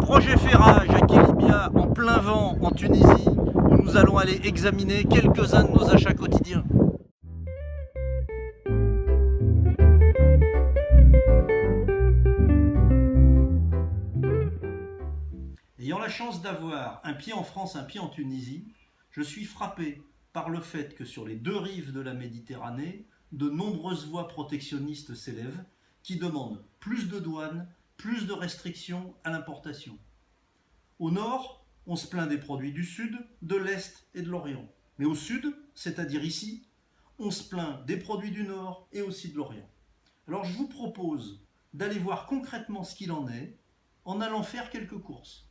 projet ferrage à Kilibia en plein vent en Tunisie où nous allons aller examiner quelques-uns de nos achats quotidiens. Ayant la chance d'avoir un pied en France, un pied en Tunisie, je suis frappé par le fait que sur les deux rives de la Méditerranée, de nombreuses voix protectionnistes s'élèvent qui demandent plus de douanes, plus de restrictions à l'importation. Au nord, on se plaint des produits du sud, de l'est et de l'orient. Mais au sud, c'est-à-dire ici, on se plaint des produits du nord et aussi de l'orient. Alors je vous propose d'aller voir concrètement ce qu'il en est en allant faire quelques courses.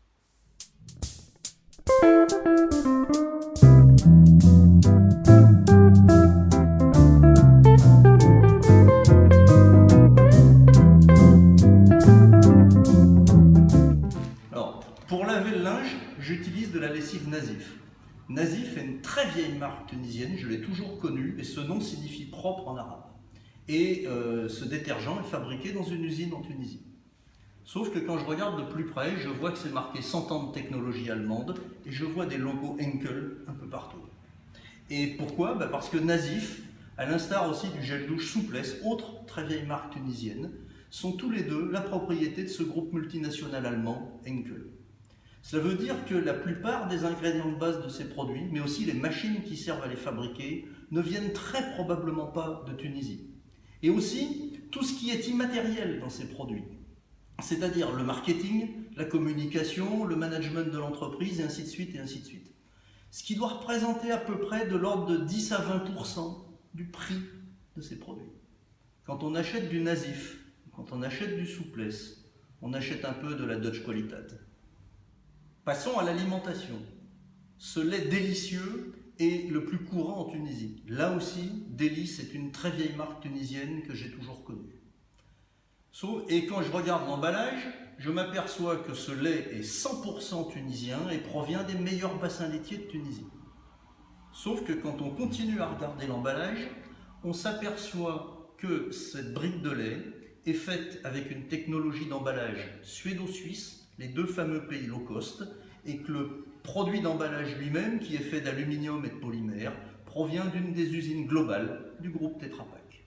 Nazif. Nazif est une très vieille marque tunisienne, je l'ai toujours connue, et ce nom signifie propre en arabe. Et euh, ce détergent est fabriqué dans une usine en Tunisie. Sauf que quand je regarde de plus près, je vois que c'est marqué 100 ans de technologie allemande, et je vois des logos Henkel un peu partout. Et pourquoi? Bah, Parce que Nazif, à l'instar aussi du gel douche Souplesse, autre très vieille marque tunisienne, sont tous les deux la propriété de ce groupe multinational allemand Henkel. Cela veut dire que la plupart des ingrédients de base de ces produits, mais aussi les machines qui servent à les fabriquer, ne viennent très probablement pas de Tunisie. Et aussi, tout ce qui est immatériel dans ces produits, c'est-à-dire le marketing, la communication, le management de l'entreprise, et ainsi de suite, et ainsi de suite. Ce qui doit représenter à peu près de l'ordre de 10 à 20% du prix de ces produits. Quand on achète du Nasif, quand on achète du Souplesse, on achète un peu de la Dutch Qualitat. Passons à l'alimentation. Ce lait délicieux est le plus courant en Tunisie. Là aussi, Délice est une très vieille marque tunisienne que j'ai toujours connue. Et quand je regarde l'emballage, je m'aperçois que ce lait est 100% tunisien et provient des meilleurs bassins laitiers de Tunisie. Sauf que quand on continue à regarder l'emballage, on s'aperçoit que cette brique de lait est faite avec une technologie d'emballage suédo-suisse les deux fameux pays low cost, et que le produit d'emballage lui-même, qui est fait d'aluminium et de polymère, provient d'une des usines globales du groupe Tetra Pak.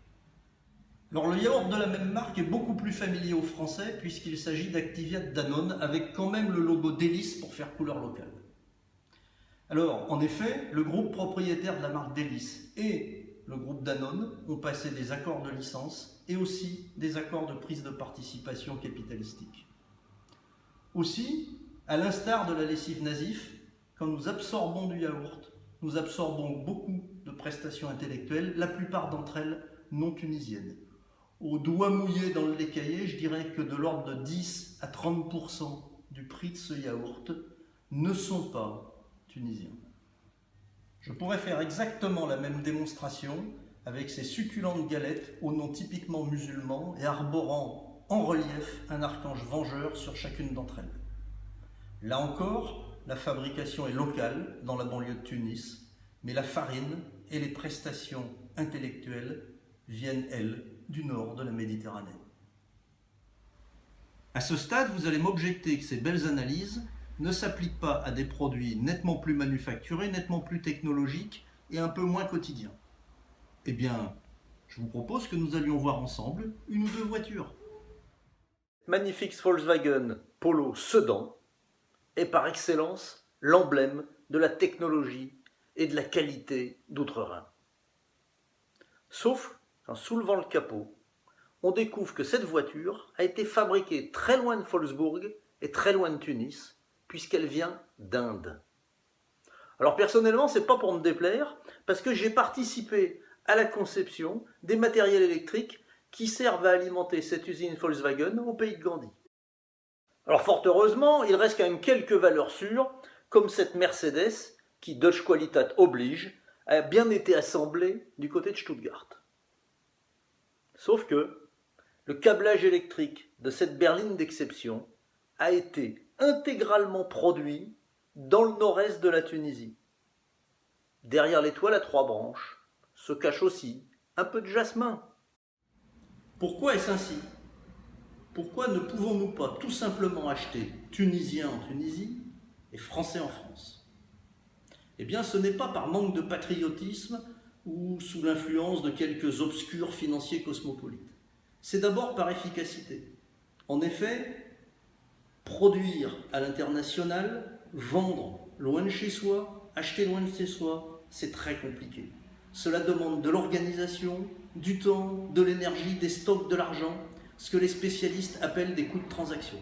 Alors le yaourt de la même marque est beaucoup plus familier aux Français puisqu'il s'agit d'Activia Danone avec quand même le logo Délice pour faire couleur locale. Alors en effet, le groupe propriétaire de la marque Délice et le groupe Danone ont passé des accords de licence et aussi des accords de prise de participation capitalistique. Aussi, à l'instar de la lessive Nazif, quand nous absorbons du yaourt, nous absorbons beaucoup de prestations intellectuelles, la plupart d'entre elles non tunisiennes. Au doigt mouillé dans le lait caillé, je dirais que de l'ordre de 10 à 30% du prix de ce yaourt ne sont pas tunisiens. Je pourrais faire exactement la même démonstration avec ces succulentes galettes au nom typiquement musulman et arborant en relief un archange vengeur sur chacune d'entre elles. Là encore, la fabrication est locale dans la banlieue de Tunis, mais la farine et les prestations intellectuelles viennent, elles, du nord de la Méditerranée. À ce stade, vous allez m'objecter que ces belles analyses ne s'appliquent pas à des produits nettement plus manufacturés, nettement plus technologiques et un peu moins quotidiens. Eh bien, je vous propose que nous allions voir ensemble une ou deux voitures magnifique Volkswagen Polo Sedan est par excellence l'emblème de la technologie et de la qualité d'Outre-Rhin. Sauf qu'en soulevant le capot, on découvre que cette voiture a été fabriquée très loin de Wolfsburg et très loin de Tunis, puisqu'elle vient d'Inde. Alors personnellement, c'est pas pour me déplaire, parce que j'ai participé à la conception des matériels électriques qui servent à alimenter cette usine Volkswagen au pays de Gandhi. Alors fort heureusement, il reste quand même quelques valeurs sûres, comme cette Mercedes qui, Dutch Qualitat oblige, a bien été assemblée du côté de Stuttgart. Sauf que le câblage électrique de cette berline d'exception a été intégralement produit dans le nord-est de la Tunisie. Derrière l'étoile à trois branches se cache aussi un peu de jasmin. Pourquoi est-ce ainsi? Pourquoi ne pouvons-nous pas tout simplement acheter tunisien en Tunisie et français en France? Eh bien, ce n'est pas par manque de patriotisme ou sous l'influence de quelques obscurs financiers cosmopolites. C'est d'abord par efficacité. En effet, produire à l'international, vendre loin de chez soi, acheter loin de chez soi, c'est très compliqué. Cela demande de l'organisation, du temps, de l'énergie, des stocks, de l'argent, ce que les spécialistes appellent des coûts de transaction.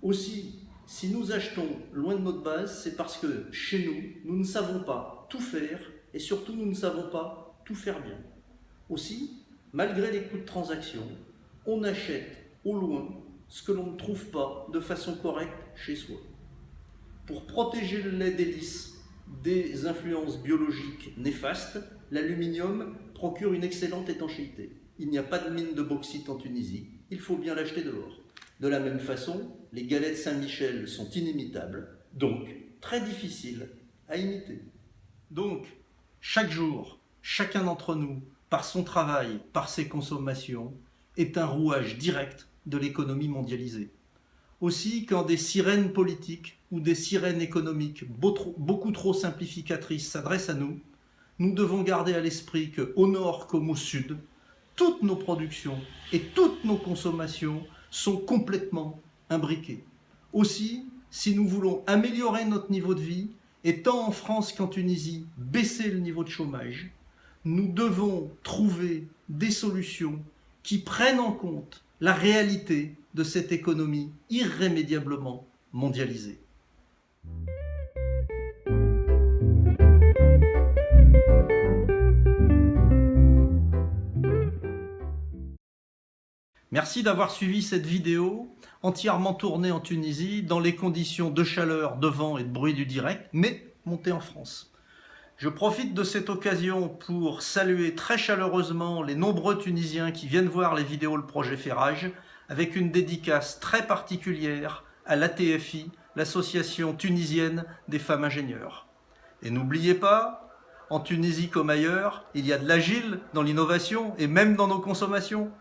Aussi, si nous achetons loin de notre base, c'est parce que chez nous, nous ne savons pas tout faire et surtout nous ne savons pas tout faire bien. Aussi, malgré les coûts de transaction, on achète au loin ce que l'on ne trouve pas de façon correcte chez soi. Pour protéger le lait d'hélice des influences biologiques néfastes, l'aluminium procure une excellente étanchéité. Il n'y a pas de mine de bauxite en Tunisie, il faut bien l'acheter dehors. De la même façon, les galettes Saint-Michel sont inimitables, donc très difficiles à imiter. Donc, chaque jour, chacun d'entre nous, par son travail, par ses consommations, est un rouage direct de l'économie mondialisée. Aussi, quand des sirènes politiques ou des sirènes économiques beaucoup trop simplificatrices s'adressent à nous, nous devons garder à l'esprit qu'au nord comme au sud, toutes nos productions et toutes nos consommations sont complètement imbriquées. Aussi, si nous voulons améliorer notre niveau de vie, et tant en France qu'en Tunisie, baisser le niveau de chômage, nous devons trouver des solutions qui prennent en compte la réalité de cette économie irrémédiablement mondialisée. Merci d'avoir suivi cette vidéo entièrement tournée en Tunisie dans les conditions de chaleur, de vent et de bruit du direct, mais montée en France. Je profite de cette occasion pour saluer très chaleureusement les nombreux Tunisiens qui viennent voir les vidéos Le Projet Ferrage, avec une dédicace très particulière à l'ATFI, l'Association tunisienne des femmes ingénieurs. Et n'oubliez pas, en Tunisie comme ailleurs, il y a de l'agile dans l'innovation et même dans nos consommations.